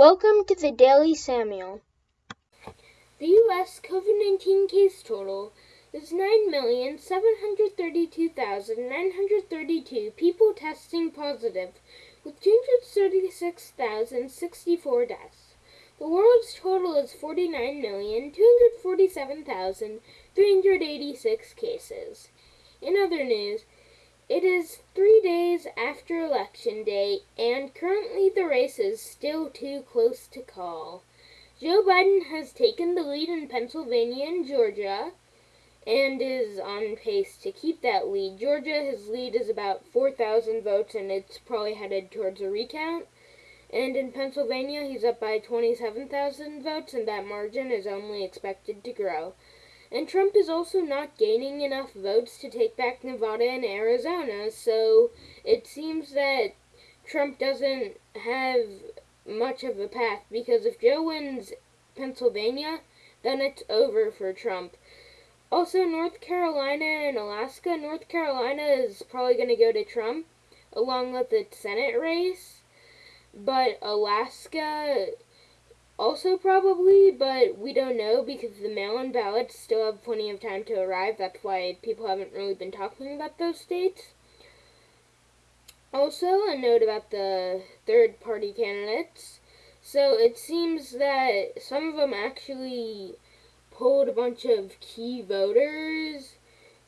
Welcome to the Daily Samuel. The U.S. COVID 19 case total is 9,732,932 people testing positive, with 236,064 deaths. The world's total is 49,247,386 cases. In other news, it is three days after Election Day, and currently the race is still too close to call. Joe Biden has taken the lead in Pennsylvania and Georgia and is on pace to keep that lead. Georgia, his lead is about 4,000 votes, and it's probably headed towards a recount. And in Pennsylvania, he's up by 27,000 votes, and that margin is only expected to grow. And Trump is also not gaining enough votes to take back Nevada and Arizona, so it seems that Trump doesn't have much of a path because if Joe wins Pennsylvania, then it's over for Trump. Also, North Carolina and Alaska. North Carolina is probably going to go to Trump along with the Senate race, but Alaska also probably, but we don't know because the mail-in ballots still have plenty of time to arrive. That's why people haven't really been talking about those states. Also, a note about the third-party candidates. So it seems that some of them actually pulled a bunch of key voters,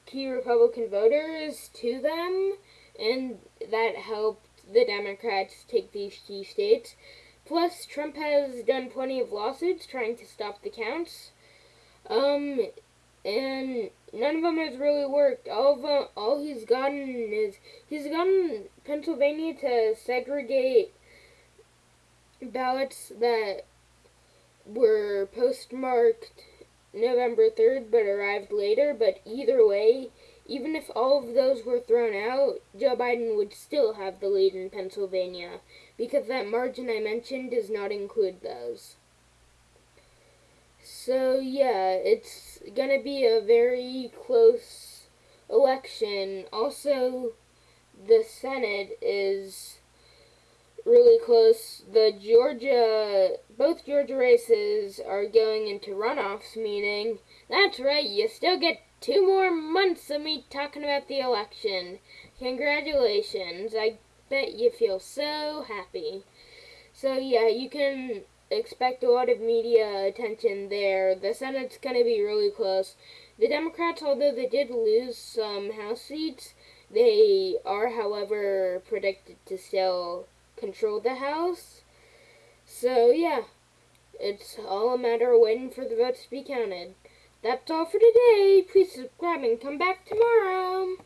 key Republican voters to them, and that helped the Democrats take these key states. Plus, Trump has done plenty of lawsuits trying to stop the counts. Um, and none of them has really worked. All of them, all he's gotten is he's gotten Pennsylvania to segregate ballots that were postmarked November 3rd but arrived later. But either way, even if all of those were thrown out, Joe Biden would still have the lead in Pennsylvania because that margin I mentioned does not include those. So, yeah, it's going to be a very close election. Also, the Senate is really close. The Georgia, both Georgia races are going into runoffs, meaning that's right, you still get two more months of me talking about the election. Congratulations. I bet you feel so happy. So, yeah, you can expect a lot of media attention there. The Senate's going to be really close. The Democrats, although they did lose some House seats, they are, however, predicted to still control the House. So, yeah, it's all a matter of waiting for the votes to be counted. That's all for today. Please subscribe and come back tomorrow.